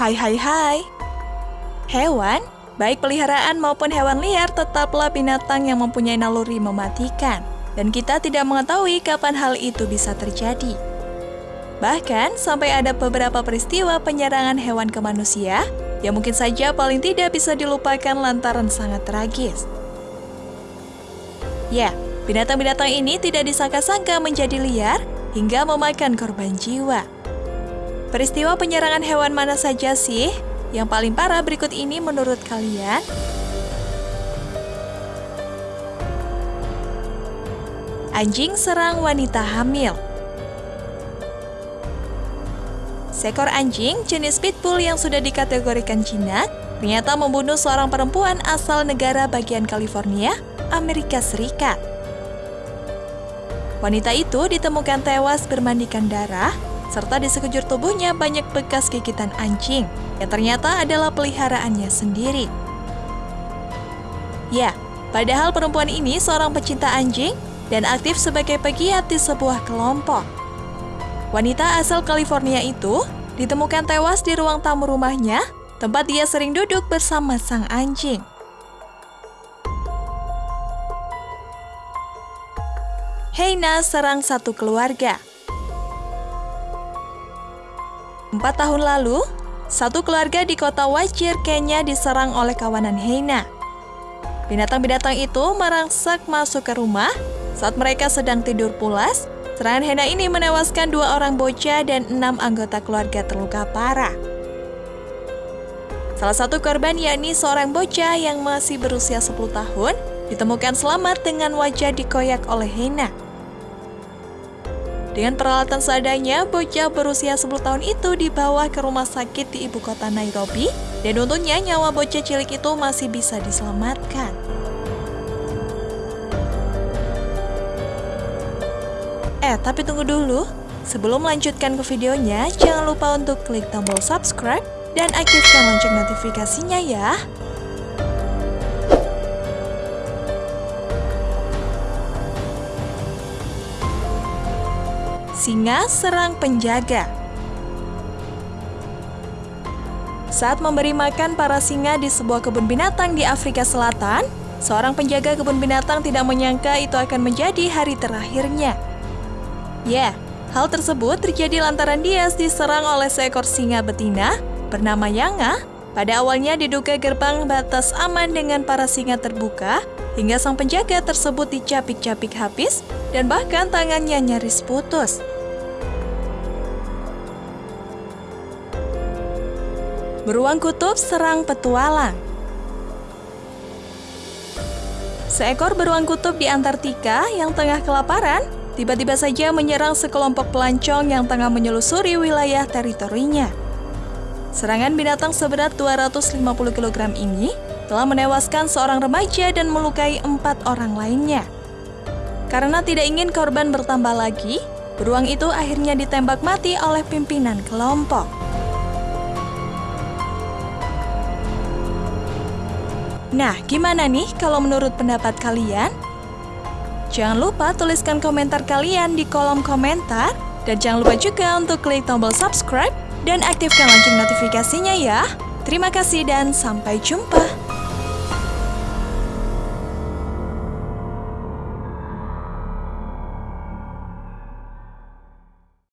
Hai hai hai. Hewan, baik peliharaan maupun hewan liar tetaplah binatang yang mempunyai naluri mematikan. Dan kita tidak mengetahui kapan hal itu bisa terjadi. Bahkan, sampai ada beberapa peristiwa penyerangan hewan ke manusia yang mungkin saja paling tidak bisa dilupakan lantaran sangat tragis. Ya, binatang-binatang ini tidak disangka-sangka menjadi liar hingga memakan korban jiwa. Peristiwa penyerangan hewan mana saja sih yang paling parah berikut ini menurut kalian? Anjing serang wanita hamil. Seekor anjing jenis pitbull yang sudah dikategorikan jinak ternyata membunuh seorang perempuan asal negara bagian California, Amerika Serikat. Wanita itu ditemukan tewas bermandikan darah, serta di sekujur tubuhnya banyak bekas gigitan anjing, yang ternyata adalah peliharaannya sendiri. Ya, padahal perempuan ini seorang pecinta anjing dan aktif sebagai pegiat di sebuah kelompok. Wanita asal California itu ditemukan tewas di ruang tamu rumahnya, tempat dia sering duduk bersama sang anjing. Heina serang satu keluarga. Empat tahun lalu, satu keluarga di kota Wajir, Kenya diserang oleh kawanan Heina. Binatang-binatang itu merangsak masuk ke rumah saat mereka sedang tidur pulas Serangan Hena ini menewaskan dua orang bocah dan enam anggota keluarga terluka parah. Salah satu korban yakni seorang bocah yang masih berusia 10 tahun ditemukan selamat dengan wajah dikoyak oleh Hena. Dengan peralatan seadanya, bocah berusia 10 tahun itu dibawa ke rumah sakit di ibu kota Nairobi dan untungnya nyawa bocah cilik itu masih bisa diselamatkan. Eh, tapi tunggu dulu. Sebelum melanjutkan ke videonya, jangan lupa untuk klik tombol subscribe dan aktifkan lonceng notifikasinya ya. Singa serang penjaga Saat memberi makan para singa di sebuah kebun binatang di Afrika Selatan, seorang penjaga kebun binatang tidak menyangka itu akan menjadi hari terakhirnya. Ya, hal tersebut terjadi lantaran dia diserang oleh seekor singa betina bernama Yanga. Pada awalnya diduga gerbang batas aman dengan para singa terbuka, hingga sang penjaga tersebut dicapik-capik habis dan bahkan tangannya nyaris putus. Beruang kutub serang petualang Seekor beruang kutub di Antartika yang tengah kelaparan tiba-tiba saja menyerang sekelompok pelancong yang tengah menyelusuri wilayah teritorinya. Serangan binatang seberat 250 kg ini telah menewaskan seorang remaja dan melukai empat orang lainnya. Karena tidak ingin korban bertambah lagi, beruang itu akhirnya ditembak mati oleh pimpinan kelompok. Nah, gimana nih kalau menurut pendapat kalian? Jangan lupa tuliskan komentar kalian di kolom komentar. Dan jangan lupa juga untuk klik tombol subscribe dan aktifkan lonceng notifikasinya ya. Terima kasih dan sampai jumpa.